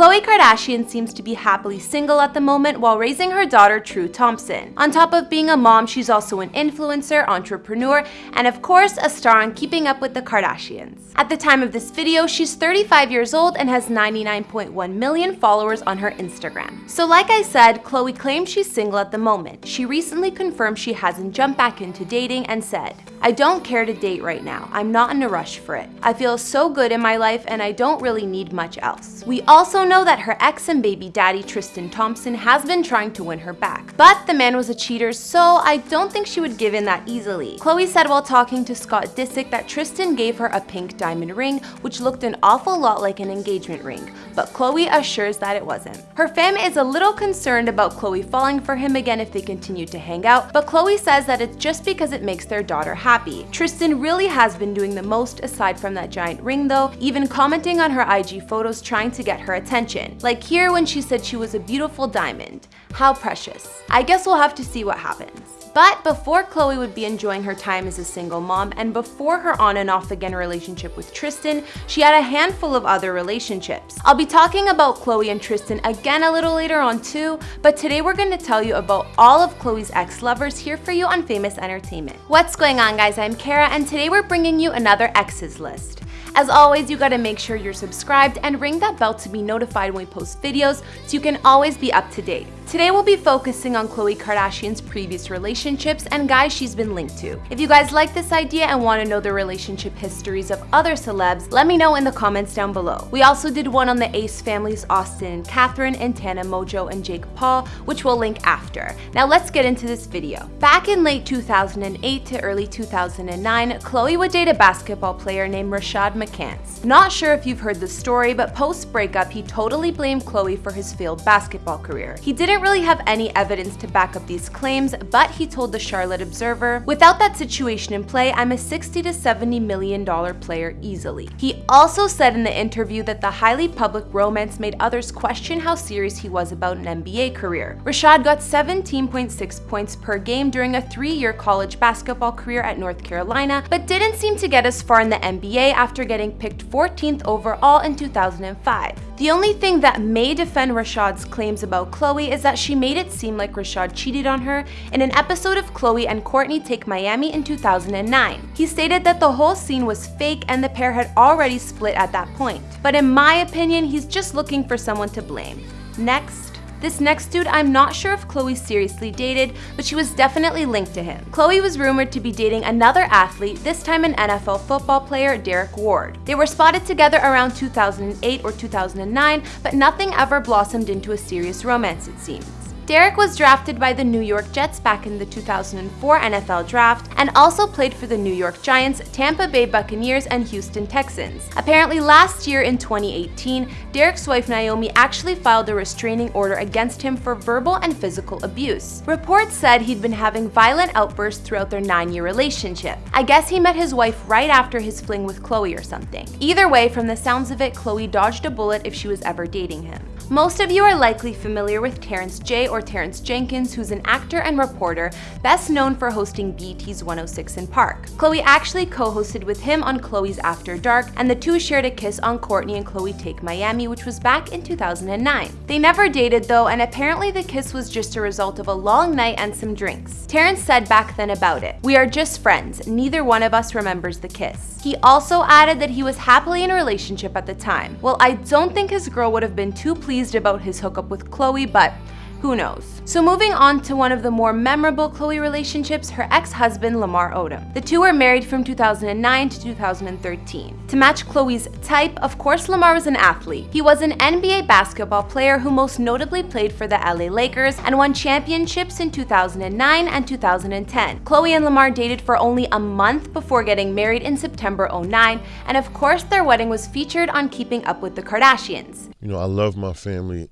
Khloe Kardashian seems to be happily single at the moment while raising her daughter True Thompson. On top of being a mom, she's also an influencer, entrepreneur, and of course a star on Keeping Up with the Kardashians. At the time of this video, she's 35 years old and has 99.1 million followers on her Instagram. So like I said, Khloe claims she's single at the moment. She recently confirmed she hasn't jumped back into dating and said, I don't care to date right now. I'm not in a rush for it. I feel so good in my life and I don't really need much else. We also know that her ex and baby daddy Tristan Thompson has been trying to win her back. But the man was a cheater, so I don't think she would give in that easily. Khloe said while talking to Scott Disick that Tristan gave her a pink diamond ring, which looked an awful lot like an engagement ring, but Khloe assures that it wasn't. Her fam is a little concerned about Khloe falling for him again if they continue to hang out, but Khloe says that it's just because it makes their daughter happy. Tristan really has been doing the most aside from that giant ring though, even commenting on her IG photos trying to get her attention. Like here when she said she was a beautiful diamond. How precious. I guess we'll have to see what happens. But before Khloe would be enjoying her time as a single mom and before her on and off again relationship with Tristan, she had a handful of other relationships. I'll be talking about Khloe and Tristan again a little later on too, but today we're going to tell you about all of Khloe's ex-lovers here for you on Famous Entertainment. What's going on guys, I'm Kara and today we're bringing you another exes list. As always, you gotta make sure you're subscribed and ring that bell to be notified when we post videos so you can always be up to date. Today we'll be focusing on Khloe Kardashian's previous relationships and guys she's been linked to. If you guys like this idea and want to know the relationship histories of other celebs, let me know in the comments down below. We also did one on the Ace families Austin and Catherine and Tana Mongeau and Jake Paul, which we'll link after. Now let's get into this video. Back in late 2008 to early 2009, Khloe would date a basketball player named Rashad McCants. Not sure if you've heard the story, but post-breakup he totally blamed Khloe for his failed basketball career. He didn't didn't really have any evidence to back up these claims, but he told the Charlotte Observer, without that situation in play, I'm a 60 to 70 million dollar player easily. He also said in the interview that the highly public romance made others question how serious he was about an NBA career. Rashad got 17.6 points per game during a three-year college basketball career at North Carolina, but didn't seem to get as far in the NBA after getting picked 14th overall in 2005. The only thing that may defend Rashad's claims about Khloe is that she made it seem like Rashad cheated on her in an episode of Khloe and Kourtney Take Miami in 2009. He stated that the whole scene was fake and the pair had already split at that point. But in my opinion, he's just looking for someone to blame. Next, this next dude, I'm not sure if Khloe seriously dated, but she was definitely linked to him. Khloe was rumored to be dating another athlete, this time an NFL football player, Derrick Ward. They were spotted together around 2008 or 2009, but nothing ever blossomed into a serious romance it seems. Derrick was drafted by the New York Jets back in the 2004 NFL Draft and also played for the New York Giants, Tampa Bay Buccaneers, and Houston Texans. Apparently last year in 2018, Derrick's wife Naomi actually filed a restraining order against him for verbal and physical abuse. Reports said he'd been having violent outbursts throughout their nine-year relationship. I guess he met his wife right after his fling with Khloe or something. Either way, from the sounds of it, Khloe dodged a bullet if she was ever dating him. Most of you are likely familiar with Terrence J or Terrence Jenkins, who's an actor and reporter best known for hosting BT's 106 & Park. Khloe actually co-hosted with him on Khloe's After Dark, and the two shared a kiss on Kourtney and Khloe Take Miami, which was back in 2009. They never dated though, and apparently the kiss was just a result of a long night and some drinks. Terrence said back then about it, We are just friends, neither one of us remembers the kiss. He also added that he was happily in a relationship at the time. Well, I don't think his girl would have been too pleased about his hookup with Khloe, but who knows? So moving on to one of the more memorable Khloe relationships, her ex-husband Lamar Odom. The two were married from 2009 to 2013. To match Khloe's type, of course Lamar was an athlete. He was an NBA basketball player who most notably played for the LA Lakers and won championships in 2009 and 2010. Khloe and Lamar dated for only a month before getting married in September 09, and of course their wedding was featured on Keeping Up with the Kardashians. You know, I love my family.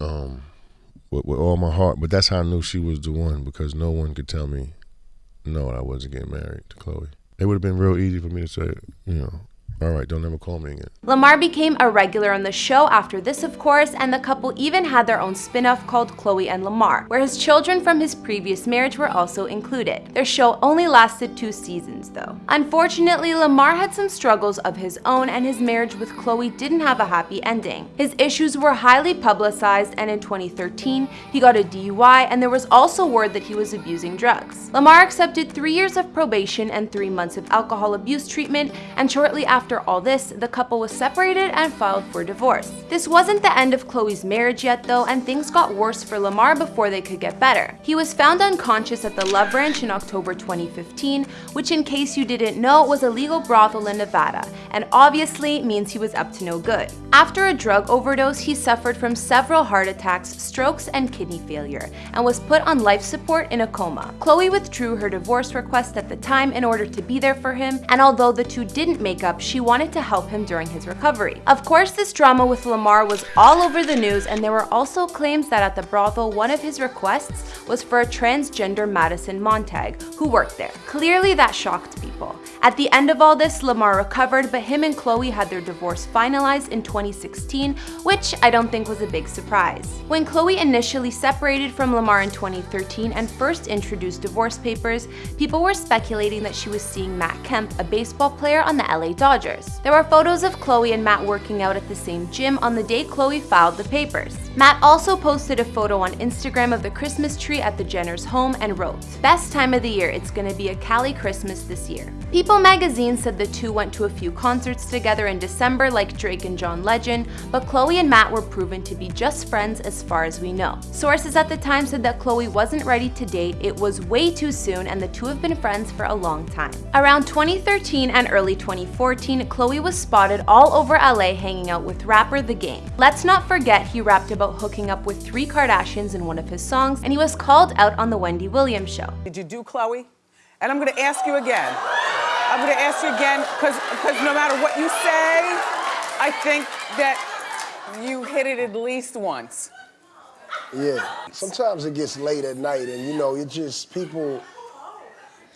Um, with, with all my heart. But that's how I knew she was the one because no one could tell me no, I wasn't getting married to Khloe. It would have been real easy for me to say, you know, All right, don't ever call me again. Lamar became a regular on the show after this, of course, and the couple even had their own spin off called Khloe and Lamar, where his children from his previous marriage were also included. Their show only lasted two seasons, though. Unfortunately, Lamar had some struggles of his own, and his marriage with Khloe didn't have a happy ending. His issues were highly publicized, and in 2013, he got a DUI, and there was also word that he was abusing drugs. Lamar accepted three years of probation and three months of alcohol abuse treatment, and shortly after after all this, the couple was separated and filed for divorce. This wasn't the end of Khloe's marriage yet though, and things got worse for Lamar before they could get better. He was found unconscious at the Love Ranch in October 2015, which in case you didn't know was a legal brothel in Nevada, and obviously means he was up to no good. After a drug overdose, he suffered from several heart attacks, strokes, and kidney failure, and was put on life support in a coma. Khloe withdrew her divorce request at the time in order to be there for him, and although the two didn't make up, she she wanted to help him during his recovery. Of course, this drama with Lamar was all over the news, and there were also claims that at the brothel, one of his requests was for a transgender Madison Montag, who worked there. Clearly, that shocked people. At the end of all this, Lamar recovered, but him and Khloe had their divorce finalized in 2016, which I don't think was a big surprise. When Khloe initially separated from Lamar in 2013 and first introduced divorce papers, people were speculating that she was seeing Matt Kemp, a baseball player on the LA Dodgers. Dodgers. There were photos of Khloe and Matt working out at the same gym on the day Khloe filed the papers. Matt also posted a photo on Instagram of the Christmas tree at the Jenner's home and wrote, Best time of the year, it's gonna be a Cali Christmas this year. People magazine said the two went to a few concerts together in December like Drake and John Legend, but Khloe and Matt were proven to be just friends as far as we know. Sources at the time said that Khloe wasn't ready to date, it was way too soon, and the two have been friends for a long time. Around 2013 and early 2014, Khloe was spotted all over LA hanging out with rapper The Game. Let's not forget he rapped about hooking up with three Kardashians in one of his songs, and he was called out on The Wendy Williams Show. Did you do Khloe? And I'm gonna ask you again. I'm gonna ask you again, because no matter what you say, I think that you hit it at least once. Yeah, sometimes it gets late at night and you know, it just, people,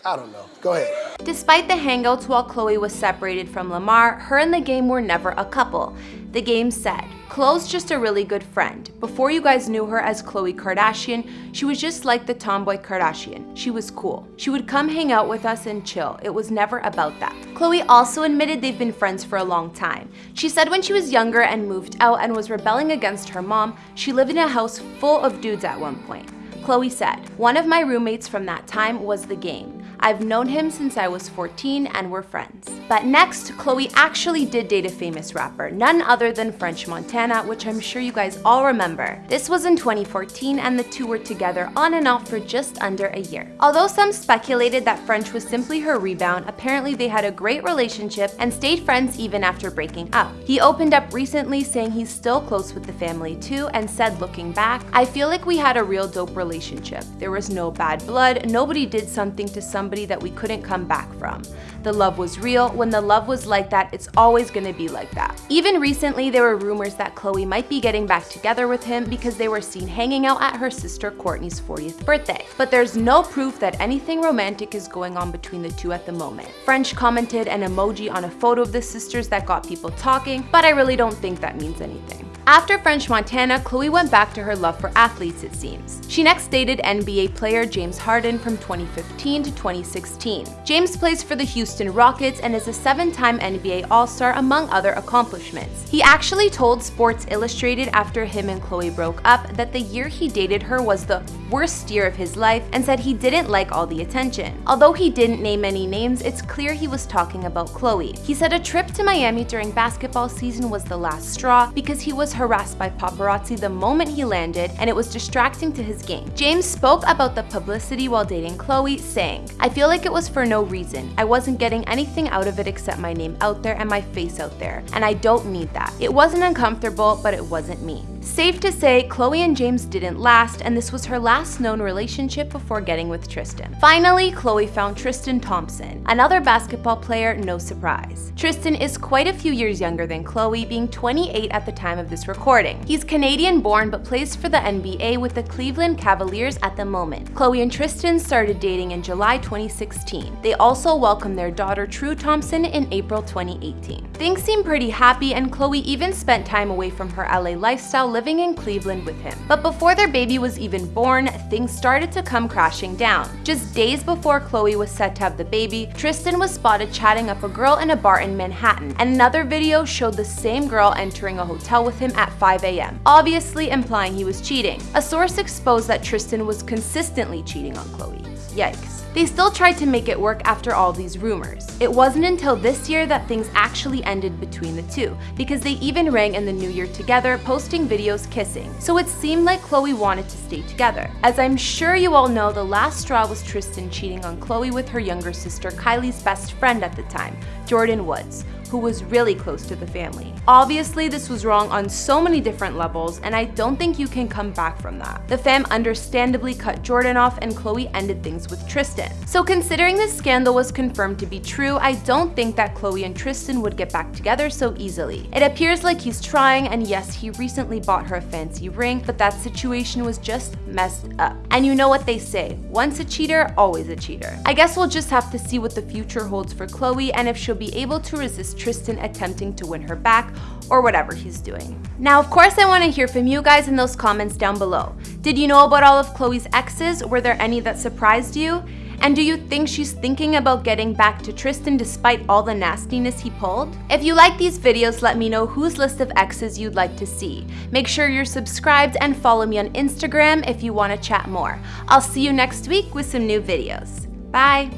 I don't know. Go ahead. Despite the hangouts while Khloe was separated from Lamar, her and the game were never a couple. The game said, Khloe's just a really good friend. Before you guys knew her as Khloe Kardashian, she was just like the tomboy Kardashian. She was cool. She would come hang out with us and chill. It was never about that. Khloe also admitted they've been friends for a long time. She said when she was younger and moved out and was rebelling against her mom, she lived in a house full of dudes at one point. Khloe said, One of my roommates from that time was the game. I've known him since I was 14 and we're friends. But next, Khloe actually did date a famous rapper, none other than French Montana, which I'm sure you guys all remember. This was in 2014 and the two were together on and off for just under a year. Although some speculated that French was simply her rebound, apparently they had a great relationship and stayed friends even after breaking up. He opened up recently saying he's still close with the family too and said looking back, I feel like we had a real dope relationship. There was no bad blood, nobody did something to somebody somebody that we couldn't come back from. The love was real. When the love was like that, it's always gonna be like that. Even recently, there were rumors that Khloe might be getting back together with him because they were seen hanging out at her sister Kourtney's 40th birthday. But there's no proof that anything romantic is going on between the two at the moment. French commented an emoji on a photo of the sisters that got people talking, but I really don't think that means anything. After French Montana, Khloe went back to her love for athletes, it seems. She next dated NBA player James Harden from 2015 to 2016. James plays for the Houston Rockets and is a seven-time NBA All-Star among other accomplishments. He actually told Sports Illustrated after him and Khloe broke up that the year he dated her was the worst year of his life and said he didn't like all the attention. Although he didn't name any names, it's clear he was talking about Khloe. He said a trip to Miami during basketball season was the last straw because he was harassed by paparazzi the moment he landed and it was distracting to his game. James spoke about the publicity while dating Khloe, saying, I feel like it was for no reason. I wasn't getting anything out of it except my name out there and my face out there, and I don't need that. It wasn't uncomfortable, but it wasn't me. Safe to say, Khloe and James didn't last, and this was her last known relationship before getting with Tristan. Finally, Khloe found Tristan Thompson, another basketball player, no surprise. Tristan is quite a few years younger than Khloe, being 28 at the time of this recording. He's Canadian born but plays for the NBA with the Cleveland Cavaliers at the moment. Khloe and Tristan started dating in July 2016. They also welcomed their daughter True Thompson in April 2018. Things seem pretty happy and Khloe even spent time away from her LA lifestyle living in Cleveland with him. But before their baby was even born, things started to come crashing down. Just days before Khloe was set to have the baby, Tristan was spotted chatting up a girl in a bar in Manhattan, another video showed the same girl entering a hotel with him at 5 a.m., obviously implying he was cheating. A source exposed that Tristan was consistently cheating on Khloe. Yikes. They still tried to make it work after all these rumors. It wasn't until this year that things actually ended between the two, because they even rang in the new year together, posting videos kissing. So it seemed like Khloe wanted to stay together. As I'm sure you all know, the last straw was Tristan cheating on Khloe with her younger sister Kylie's best friend at the time, Jordyn Woods, who was really close to the family. Obviously, this was wrong on so many different levels, and I don't think you can come back from that. The fam understandably cut Jordyn off, and Khloe ended things with Tristan. So considering this scandal was confirmed to be true, I don't think that Khloe and Tristan would get back together so easily. It appears like he's trying, and yes, he recently bought her a fancy ring, but that situation was just messed up. And you know what they say, once a cheater, always a cheater. I guess we'll just have to see what the future holds for Khloe and if she'll be able to resist Tristan attempting to win her back or whatever he's doing. Now, of course, I want to hear from you guys in those comments down below. Did you know about all of Khloe's exes? Were there any that surprised you? And do you think she's thinking about getting back to Tristan despite all the nastiness he pulled? If you like these videos, let me know whose list of exes you'd like to see. Make sure you're subscribed and follow me on Instagram if you want to chat more. I'll see you next week with some new videos. Bye!